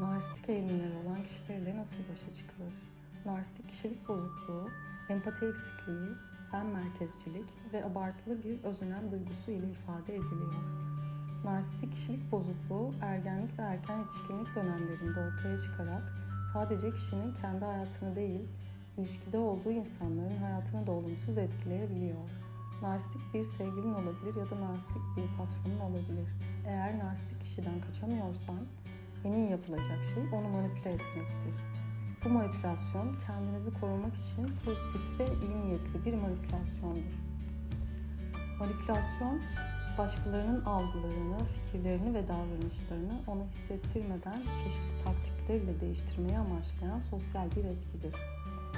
Narsistik eğilimleri olan kişilerle nasıl başa çıkılır? Narsistik kişilik bozukluğu, empati eksikliği, ben merkezcilik ve abartılı bir özenem duygusu ile ifade ediliyor. Narsistik kişilik bozukluğu ergenlik ve erken yetişkinlik dönemlerinde ortaya çıkarak sadece kişinin kendi hayatını değil, ilişkide olduğu insanların hayatını da olumsuz etkileyebiliyor. Narsistik bir sevgilin olabilir ya da narsistik bir patronun olabilir. Eğer narsistik kişiden kaçamıyorsan iyi yapılacak şey onu manipüle etmektir. Bu manipülasyon kendinizi korumak için pozitif ve iyi niyetli bir manipülasyondur. Manipülasyon başkalarının algılarını, fikirlerini ve davranışlarını ona hissettirmeden çeşitli taktiklerle değiştirmeyi amaçlayan sosyal bir etkidir.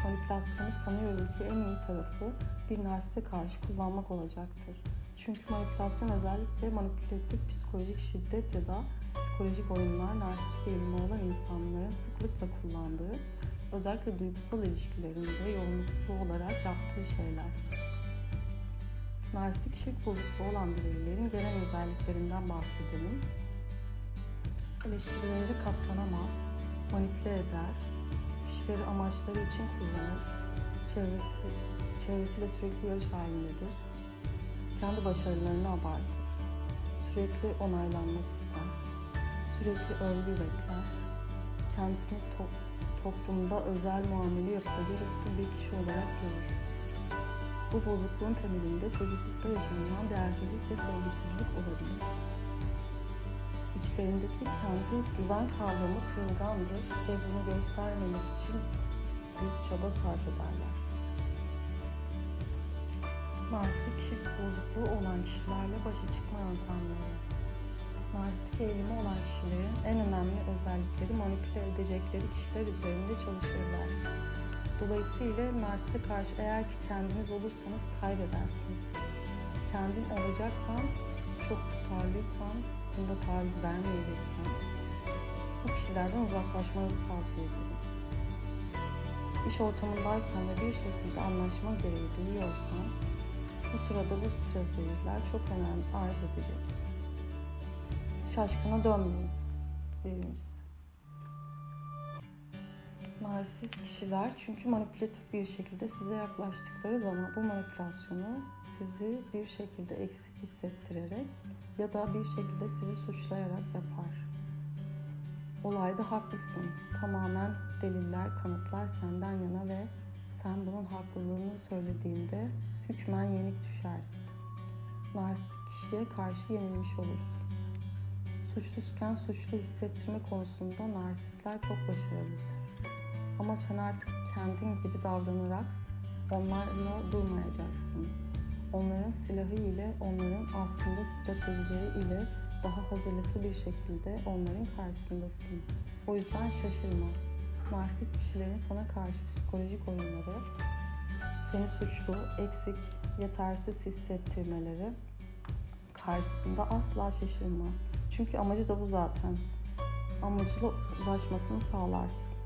Manipülasyonu sanıyorum ki en iyi tarafı bir narsiste karşı kullanmak olacaktır. Çünkü manipülasyon özellikle manipülatif psikolojik şiddet ya da psikolojik oyunlar narsistik eğilimi olan insanların sıklıkla kullandığı, özellikle duygusal ilişkilerinde yoğunluklu olarak yaptığı şeyler. Narsistik kişilik bozukluğu olan bireylerin genel özelliklerinden bahsedelim. Eleştirilere katlanamaz, manipüle eder, kişileri amaçları için kullanır, çevresi, çevresiyle sürekli yarış halindedir, kendi başarılarını abartır, sürekli onaylanmak ister, sürekli övgü bekler, kendisini to- toplumda özel muamele yapılacak üstün bir kişi olarak görür. Bu bozukluğun temelinde çocuklukta yaşanılan değersizlik ve sevgisizlik olabilir. İçlerindeki kendi güven kavramı kırılgandır ve bunu göstermemek için büyük çaba sarf ederler. Narsistik kişilik bozukluğu olan kişilerle başa çıkma yöntemleri. Narsistik eğilimi olan kişilerin en önemli özellikleri manipüle edecekleri kişiler üzerinde çalışırlar. Dolayısıyla narsiste karşı eğer ki kendiniz olursanız kaybedersiniz. Kendin olacaksan, çok tutarlıysan, bunda taviz vermeyeceksen bu kişilerden uzaklaşmanızı tavsiye ederim. İş ortamındaysan ve bir şekilde anlaşma gereği duyuyorsan bu sırada bu stratejiler çok önemli arz edecek. Şaşkına dönmeyin. Birincisi. Narsist kişiler çünkü manipülatif bir şekilde size yaklaştıkları zaman bu manipülasyonu sizi bir şekilde eksik hissettirerek ya da bir şekilde sizi suçlayarak yapar. Olayda haklısın. Tamamen deliller, kanıtlar senden yana ve sen bunun haklılığını söylediğinde hükmen yenik düşersin. Narsistik kişiye karşı yenilmiş olursun. Suçsuzken suçlu hissettirme konusunda narsistler çok başarılıdır. Ama sen artık kendin gibi davranarak onlarla durmayacaksın. Onların silahı ile, onların aslında stratejileri ile daha hazırlıklı bir şekilde onların karşısındasın. O yüzden şaşırma. Narsist kişilerin sana karşı psikolojik oyunları, seni suçlu, eksik, yetersiz hissettirmeleri karşısında asla şaşırma. Çünkü amacı da bu zaten. Amacına ulaşmasını sağlarsın.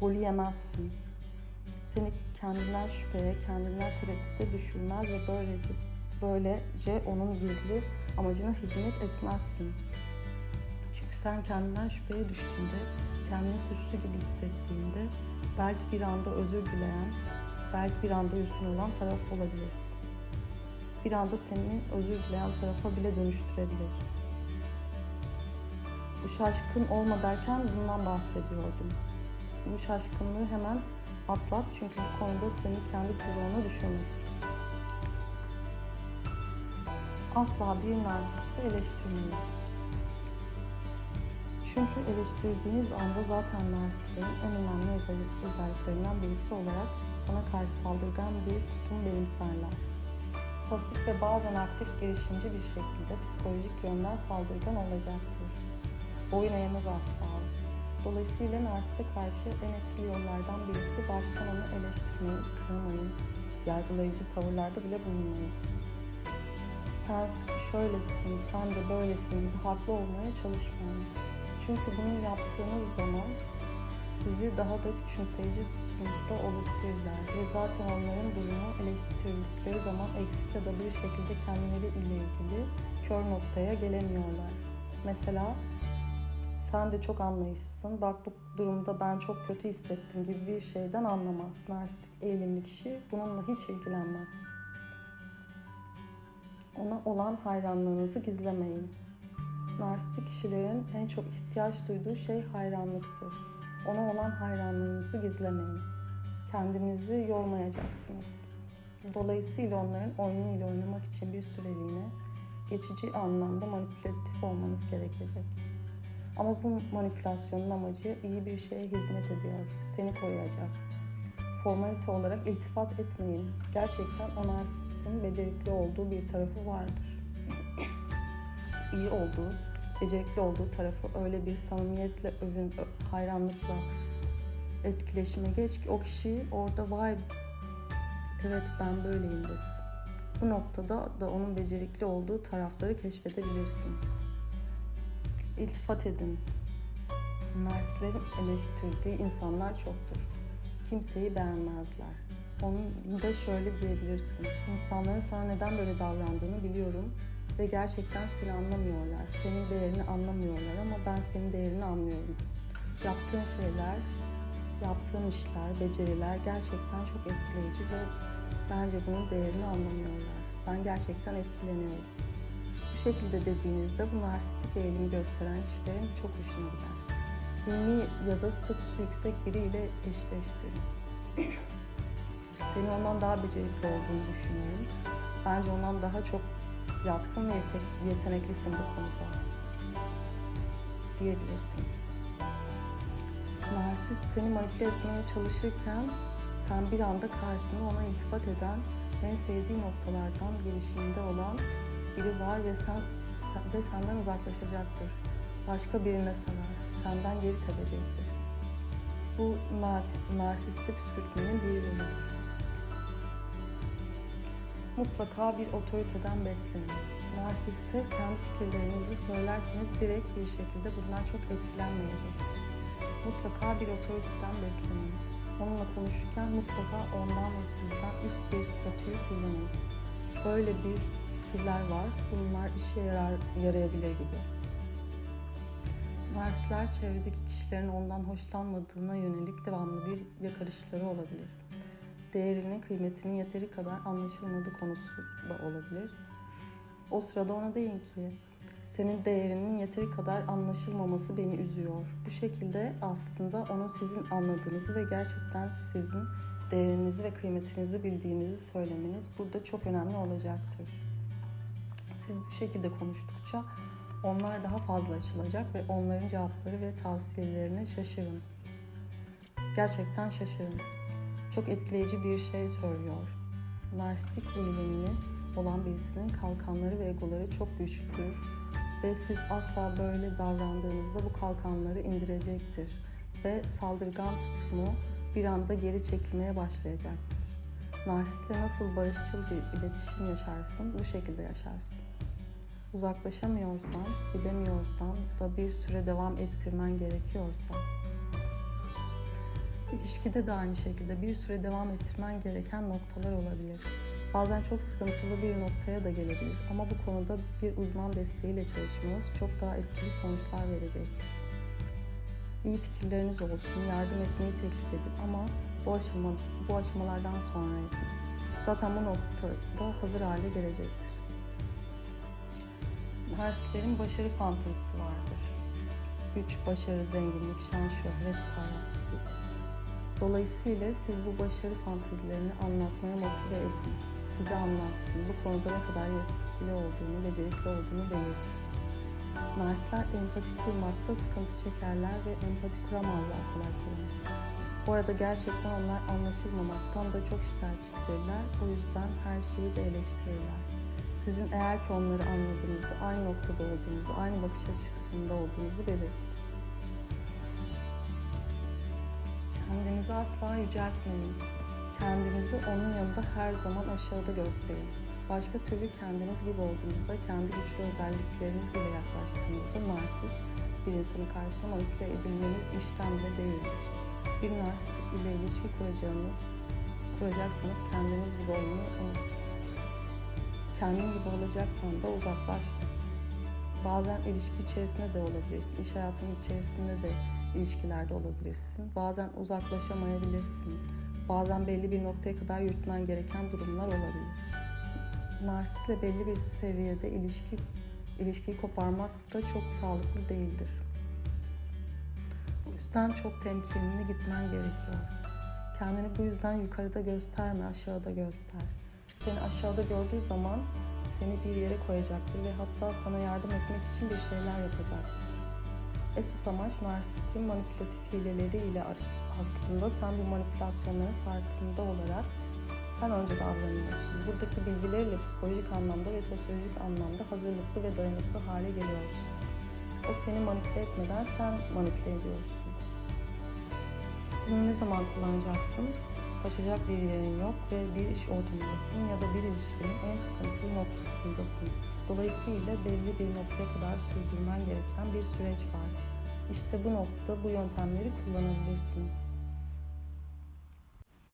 Golü yemezsin. Seni kendinden şüpheye, kendinden tereddüte düşürmez ve böylece böylece onun gizli amacına hizmet etmezsin. Çünkü sen kendinden şüpheye düştüğünde, kendini suçlu gibi hissettiğinde belki bir anda özür dileyen, belki bir anda üzgün olan taraf olabilirsin. Bir anda senin özür dileyen tarafa bile dönüştürebilir. Bu şaşkın olma derken bundan bahsediyordum. Bu şaşkınlığı hemen atlat çünkü bu konuda seni kendi tuzağına düşürmesin. Asla bir narsisti eleştirmeyin. Çünkü eleştirdiğiniz anda zaten narsistlerin en önemli özellik, özelliklerinden birisi olarak sana karşı saldırgan bir tutum benimserler. Pasif ve bazen aktif girişimci bir şekilde psikolojik yönden saldırgan olacaktır. Boyun eğmez asla. Dolayısıyla narsiste karşı en etkili yollardan birisi baştan onu eleştirmeyin, kınamayın, yargılayıcı tavırlarda bile bulunmayın. Sen şöylesin, sen de böylesin haklı olmaya çalışmayın. Çünkü bunu yaptığınız zaman sizi daha da küçümseyici tutumda olabilirler ve zaten onların durumu eleştirildikleri zaman eksik ya da bir şekilde kendileri ile ilgili kör noktaya gelemiyorlar. Mesela sen de çok anlayışsın. Bak bu durumda ben çok kötü hissettim gibi bir şeyden anlamaz. Narsistik eğilimli kişi bununla hiç ilgilenmez. Ona olan hayranlığınızı gizlemeyin. Narsistik kişilerin en çok ihtiyaç duyduğu şey hayranlıktır. Ona olan hayranlığınızı gizlemeyin. Kendinizi yormayacaksınız. Dolayısıyla onların oyunuyla oynamak için bir süreliğine geçici anlamda manipülatif olmanız gerekecek. Ama bu manipülasyonun amacı iyi bir şeye hizmet ediyor. Seni koruyacak. Formalite olarak iltifat etmeyin. Gerçekten o narsistin becerikli olduğu bir tarafı vardır. iyi olduğu, becerikli olduğu tarafı öyle bir samimiyetle övün, hayranlıkla etkileşime geç ki o kişi orada vay evet ben böyleyim desin. Bu noktada da onun becerikli olduğu tarafları keşfedebilirsin. İltifat edin. Narsistlerin eleştirdiği insanlar çoktur. Kimseyi beğenmezler. Onun da şöyle diyebilirsin. İnsanların sana neden böyle davrandığını biliyorum ve gerçekten seni anlamıyorlar. Senin değerini anlamıyorlar ama ben senin değerini anlıyorum. Yaptığın şeyler, yaptığın işler, beceriler gerçekten çok etkileyici ve bence bunun değerini anlamıyorlar. Ben gerçekten etkileniyorum. Bu şekilde dediğinizde bu narsistik eğilimi gösteren kişilerin çok hoşuna gider. Ünlü ya da statüsü yüksek biriyle eşleştirin. Seni ondan daha becerikli olduğunu düşünüyorum. Bence ondan daha çok yatkın ve yete- yeteneklisin bu konuda diyebilirsiniz. Narsist seni manipüle etmeye çalışırken sen bir anda karşısında ona iltifat eden en sevdiği noktalardan girişiminde olan biri var ve sen, ve senden uzaklaşacaktır. Başka birine sarar, senden geri tepecektir. Bu nar, narsistik püskürtmenin bir yoludur. Mutlaka bir otoriteden beslenin. Narsiste kendi fikirlerinizi söylerseniz direkt bir şekilde bundan çok etkilenmeyecektir. Mutlaka bir otoriteden beslenin. Onunla konuşurken mutlaka ondan ve sizden üst bir statüyü kullanın. Böyle bir fikirler var. Bunlar işe yarar, yarayabilir gibi. Narsistler çevredeki kişilerin ondan hoşlanmadığına yönelik devamlı bir yakarışları olabilir. Değerini, kıymetinin yeteri kadar anlaşılmadığı konusu da olabilir. O sırada ona deyin ki senin değerinin yeteri kadar anlaşılmaması beni üzüyor. Bu şekilde aslında onun sizin anladığınızı ve gerçekten sizin değerinizi ve kıymetinizi bildiğinizi söylemeniz burada çok önemli olacaktır. Siz bu şekilde konuştukça onlar daha fazla açılacak ve onların cevapları ve tavsiyelerine şaşırın. Gerçekten şaşırın. Çok etkileyici bir şey söylüyor. Narsistik eğilimli olan birisinin kalkanları ve egoları çok güçlüdür ve siz asla böyle davrandığınızda bu kalkanları indirecektir ve saldırgan tutumu bir anda geri çekilmeye başlayacaktır. Narsistle nasıl barışçıl bir iletişim yaşarsın, bu şekilde yaşarsın. Uzaklaşamıyorsan, gidemiyorsan da bir süre devam ettirmen gerekiyorsa, ilişkide de aynı şekilde bir süre devam ettirmen gereken noktalar olabilir. Bazen çok sıkıntılı bir noktaya da gelebilir ama bu konuda bir uzman desteğiyle çalışmanız çok daha etkili sonuçlar verecektir. İyi fikirleriniz olsun, yardım etmeyi teklif edin ama bu aşama bu aşamalardan sonra yapın. Zaten bu noktada hazır hale gelecektir. Narsistlerin başarı fantezisi vardır. Güç, başarı, zenginlik, şan, şöhret, para. Dolayısıyla siz bu başarı fantezilerini anlatmaya motive edin. Size anlatsın. Bu konuda ne kadar yetkili olduğunu, becerikli olduğunu belirtin. Narsistler empati kurmakta sıkıntı çekerler ve empati kuramazlar kolay kolay. Bu arada gerçekten onlar anlaşılmamaktan da çok şikayetçidirler. O yüzden her şeyi de eleştirirler. Sizin eğer ki onları anladığınızı, aynı noktada olduğunuzu, aynı bakış açısında olduğunuzu belirtin. Kendinizi asla yüceltmeyin. Kendinizi onun yanında her zaman aşağıda gösterin. Başka türlü kendiniz gibi olduğunuzda, kendi güçlü özellikleriniz bile yaklaştığınızda narsist bir insanın karşısına manipüle edilmeniz işten bile değildir. Bir narsist ile ilişki kuracağınız, kuracaksanız kendiniz gibi olmayı unutun. Kendin gibi olacaksan da uzaklaş. Bazen ilişki içerisinde de olabilirsin. İş hayatının içerisinde de ilişkilerde olabilirsin. Bazen uzaklaşamayabilirsin. Bazen belli bir noktaya kadar yürütmen gereken durumlar olabilir. Narsistle belli bir seviyede ilişki ilişkiyi koparmak da çok sağlıklı değildir. O yüzden çok temkinli gitmen gerekiyor. Kendini bu yüzden yukarıda gösterme, aşağıda göster. Seni aşağıda gördüğü zaman seni bir yere koyacaktır ve hatta sana yardım etmek için bir şeyler yapacaktır. Esas amaç narsistin manipülatif hileleriyle aslında sen bu manipülasyonların farkında olarak sen önce davranıyorsun. Buradaki bilgilerle psikolojik anlamda ve sosyolojik anlamda hazırlıklı ve dayanıklı hale geliyorsun. O seni manipüle etmeden sen manipüle ediyorsun. Bunu ne zaman kullanacaksın? Kaçacak bir yerin yok ve bir iş ortamındasın ya da bir ilişkinin en sıkıntılı noktasındasın. Dolayısıyla belli bir noktaya kadar sürdürmen gereken bir süreç var. İşte bu noktada bu yöntemleri kullanabilirsiniz.